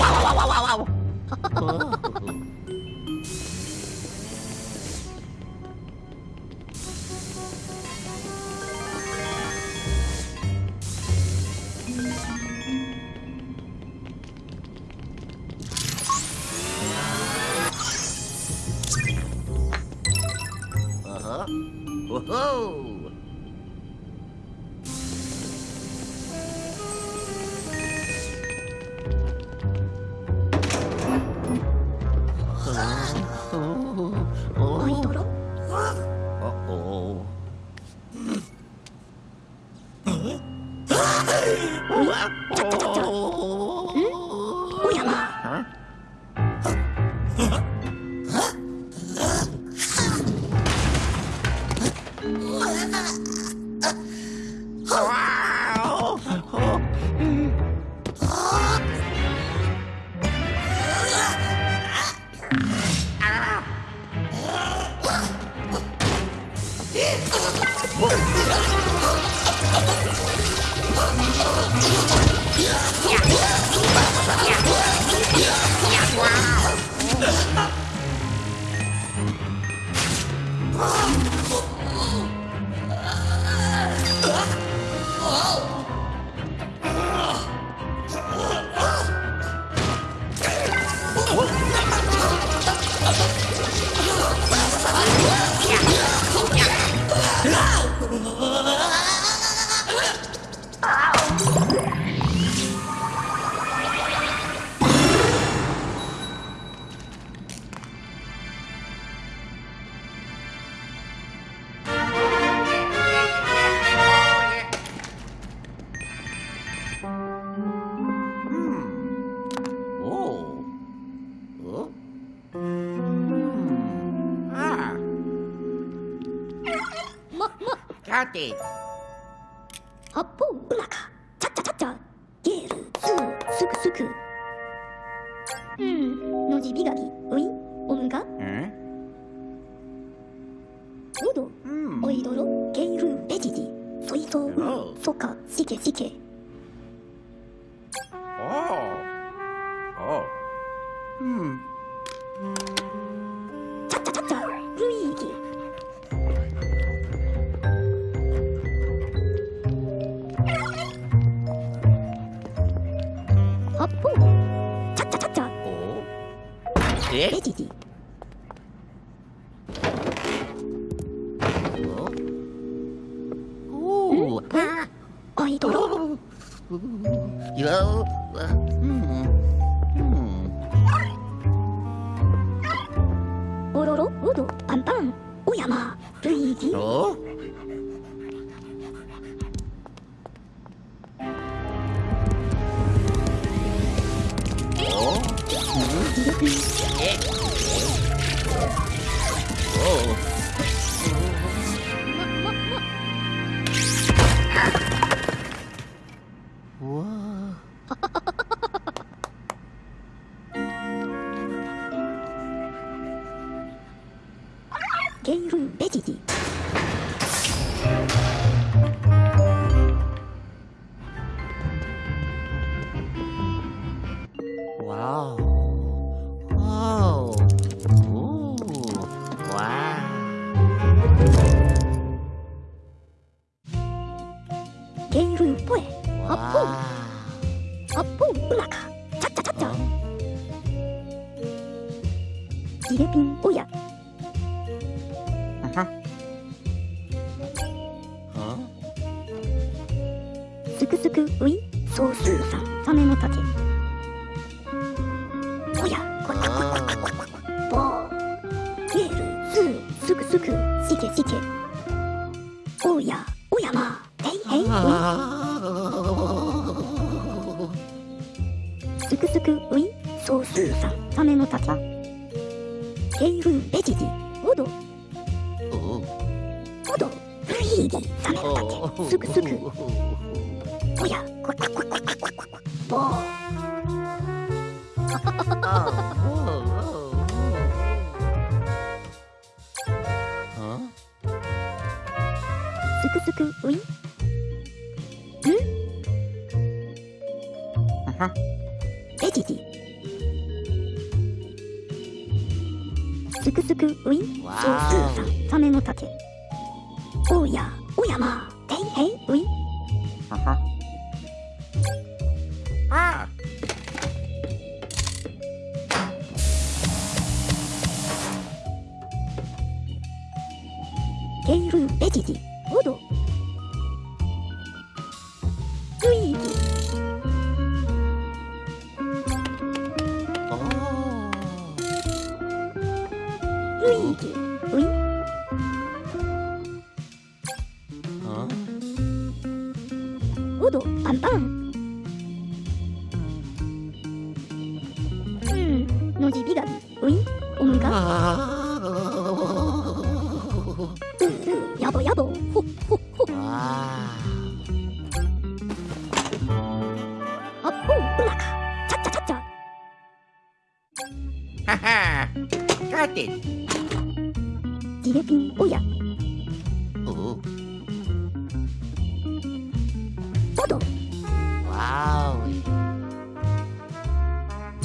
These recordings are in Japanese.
와와와와와와 Oh. Wow. て。八方うまか。ちゃっちゲールすーすぐすぐうん。のじびがき。ういおむが？んおどおいどろゲールペジジそいとそかしけしけ。Ooh, you know? Uh, mm. Apula. う。んあは。くすくウィンわソース。ー。さんサメの竹おやおやまていへいウィン。はは。あ。ケイルベジジオドパンパンうんのじびがびウ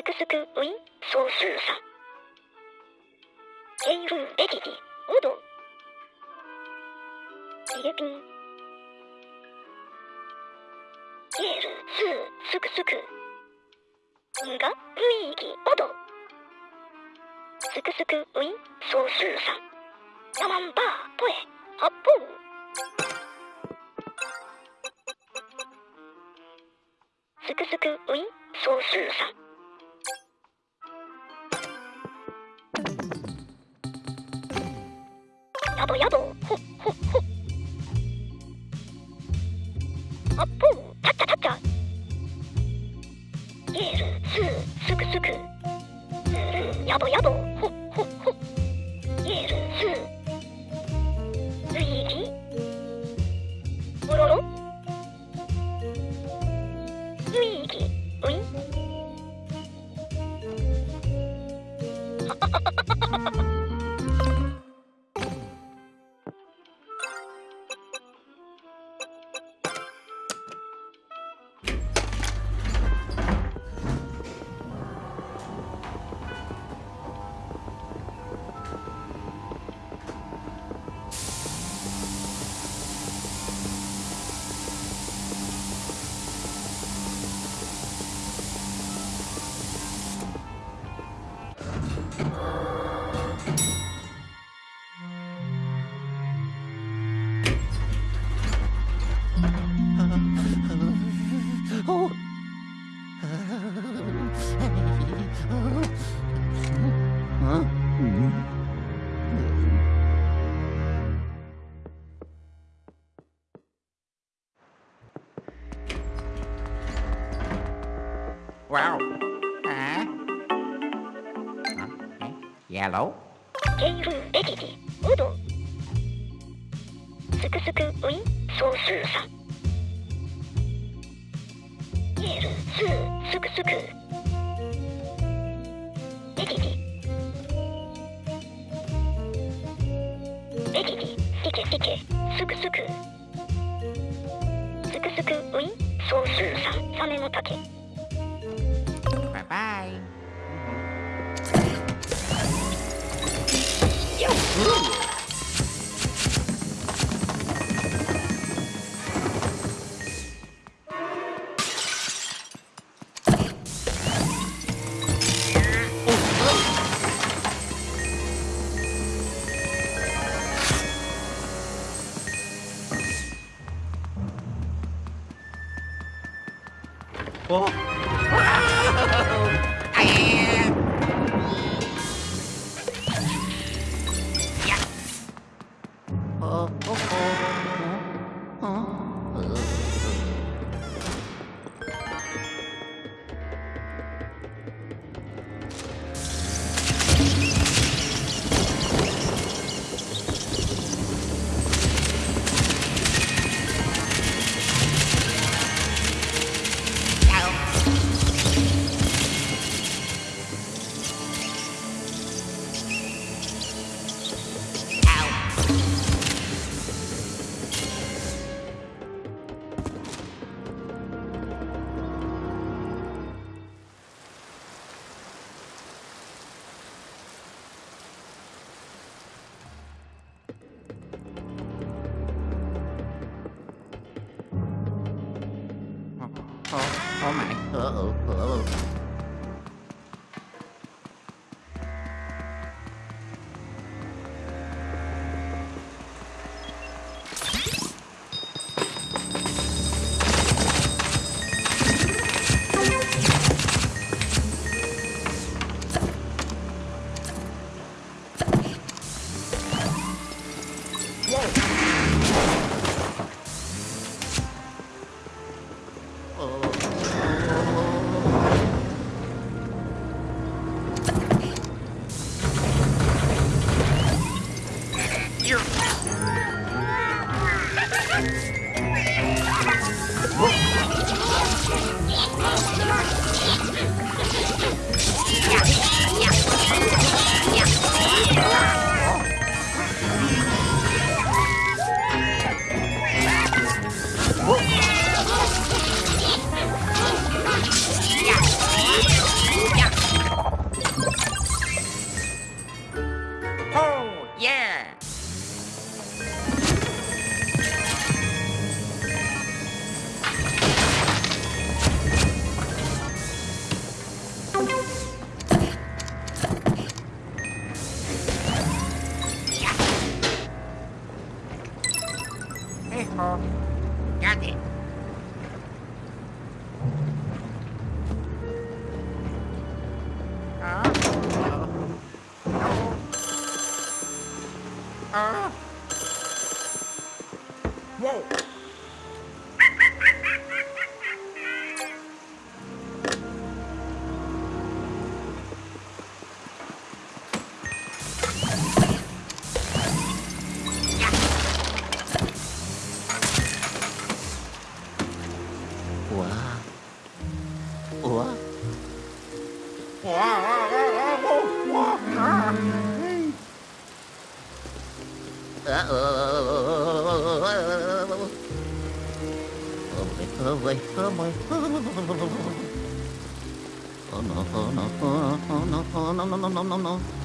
すくすくウィンソースーさん。ケイルベジジオドリレピンゲールスーすくすくんがルイーギオドすくすくウィンソースーさん。ヤマンバーポエアッポンすくすくウィンソースーさん。やぼやぼ Yellow. ケイルエディディウドすくすくウィ総数さん。イエルスーすくすくエディディエディディティケティケすくすくすくすくウィ総数さん。サメの竹。Oh. Ah! No, no, no, no, no, no,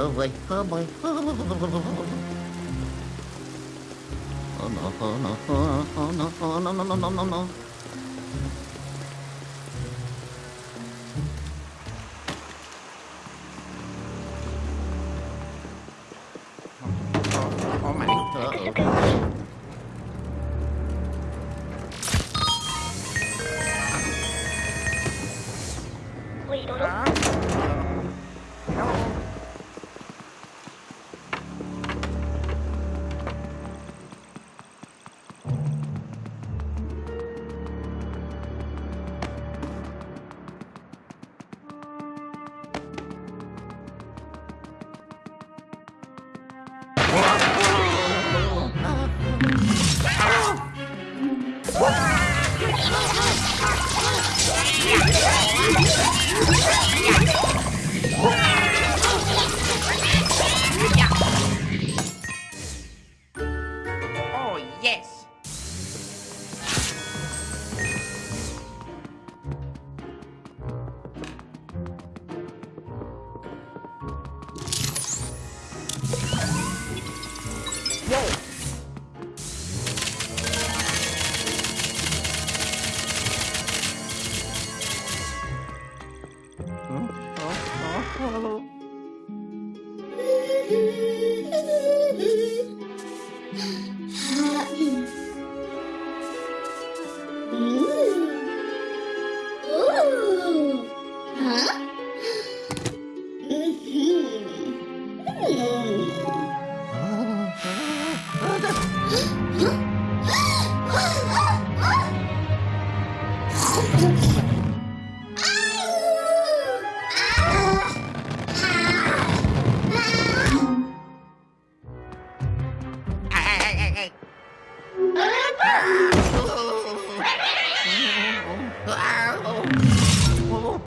Oh boy, oh boy, oh boy. Oh no, oh no, oh no, oh no, no, no, no, no,